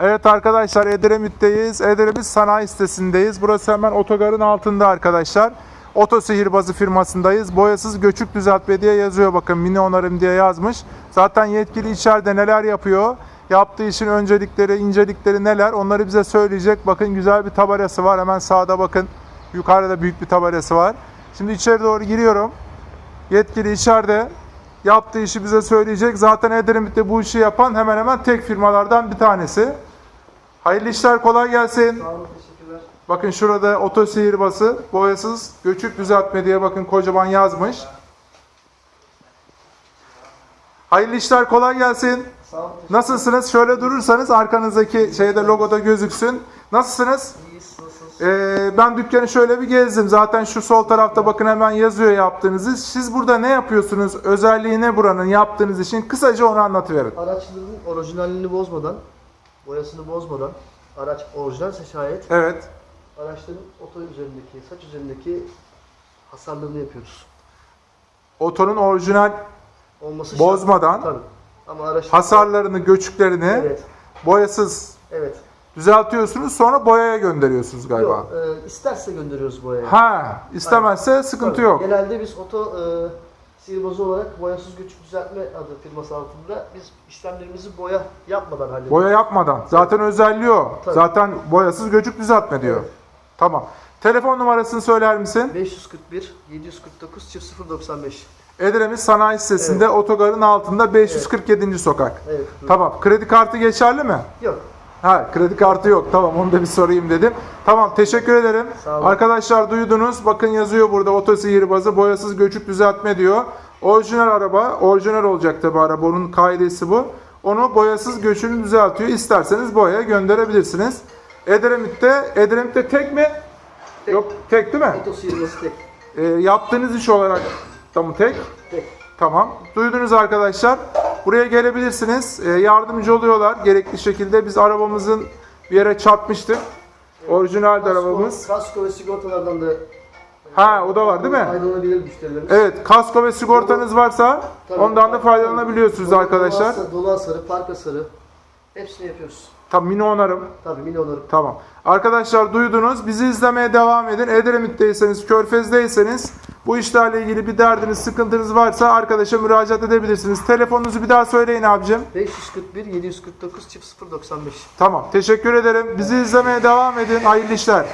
Evet arkadaşlar Edremit'teyiz. Edremit sanayi sitesindeyiz. Burası hemen otogarın altında arkadaşlar. Oto sihirbazı firmasındayız. Boyasız göçük düzeltme diye yazıyor bakın mini onarım diye yazmış. Zaten yetkili içeride neler yapıyor? Yaptığı işin öncelikleri, incelikleri neler? Onları bize söyleyecek. Bakın güzel bir tabelası var. Hemen sağda bakın. Yukarıda büyük bir tabelası var. Şimdi içeri doğru giriyorum. Yetkili içeride yaptığı işi bize söyleyecek. Zaten Edremit'te bu işi yapan hemen hemen tek firmalardan bir tanesi. Hayırlı işler kolay gelsin. Sağ olun, teşekkürler. Bakın şurada oto sihirbası, boyasız, göçük düzeltme diye bakın kocaman yazmış. Hayırlı işler kolay gelsin. Sağ olun, Nasılsınız? Şöyle durursanız arkanızdaki şeyde logoda gözüksün. Nasılsınız? İyiyiz? Ee, ben dükkanı şöyle bir gezdim. Zaten şu sol tarafta bakın hemen yazıyor yaptığınızı. Siz burada ne yapıyorsunuz? Özelliği ne buranın yaptığınız işin? Kısaca onu anlatıverin. Araçların orijinalliğini bozmadan, boyasını bozmadan, araç orijinalse şayet, Evet. araçların oto üzerindeki, saç üzerindeki hasarlarını yapıyoruz. Otonun orijinal Olması şart. Bozmadan. Tabii. Ama araç hasarlarını, göçüklerini Evet, boyasız evet. düzeltiyorsunuz. Sonra boyaya gönderiyorsunuz galiba. Yok, e, isterse gönderiyoruz boyaya. Ha, istemezse sıkıntı Tabii. yok. Genelde biz oto e, sihirbazı olarak boyasız göçük düzeltme adı firması altında biz işlemlerimizi boya yapmadan hallediyoruz. Boya yapmadan. Zaten özelliği o. Tabii. Zaten boyasız göçük düzeltme diyor. Evet. Tamam. Telefon numarasını söyler misin? 541 749 095. Edremit Sanayi Sitesi'nde otogarın altında 547. sokak. Evet. Tamam. Kredi kartı geçerli mi? Yok. Ha, kredi kartı yok. Tamam onu da bir sorayım dedim. Tamam teşekkür ederim. Arkadaşlar duydunuz. Bakın yazıyor burada oto sihirbazı boyasız göçük düzeltme diyor. Orijinal araba, orijinal olacak tabi araba. Onun kaidesi bu. Onu boyasız göçünü düzeltiyor. İsterseniz boyaya gönderebilirsiniz. Edremit'te, Edremit'te tek mi? Tek. Yok tek değil mi? Oto sihirbazı tek. Ee, yaptığınız iş olarak da mı tek? Tek. Tamam. Duydunuz arkadaşlar. Buraya gelebilirsiniz. Ee, yardımcı oluyorlar gerekli şekilde. Biz arabamızın bir yere çarpmıştık. Orijinal de arabamız. kasko ve sigortalardan da Ha o da var değil mi? faydalanabilir müşterilerimiz. Evet. Kasko ve sigortanız varsa Tabii. ondan da faydalanabiliyorsunuz Dolu- arkadaşlar. Dolu hasarı, dolu hasarı, park hasarı hepsini yapıyoruz. Tam mini onarım. Tabii milyonları. Tamam. Arkadaşlar duydunuz. Bizi izlemeye devam edin. Edremit'teyseniz, Körfez'deyseniz bu işlerle ilgili bir derdiniz, sıkıntınız varsa arkadaşa müracaat edebilirsiniz. Telefonunuzu bir daha söyleyin abicim. 541 749 095. Tamam. Teşekkür ederim. Bizi izlemeye devam edin. Hayırlı işler.